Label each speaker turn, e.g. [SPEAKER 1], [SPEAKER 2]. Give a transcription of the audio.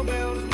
[SPEAKER 1] Jingle bells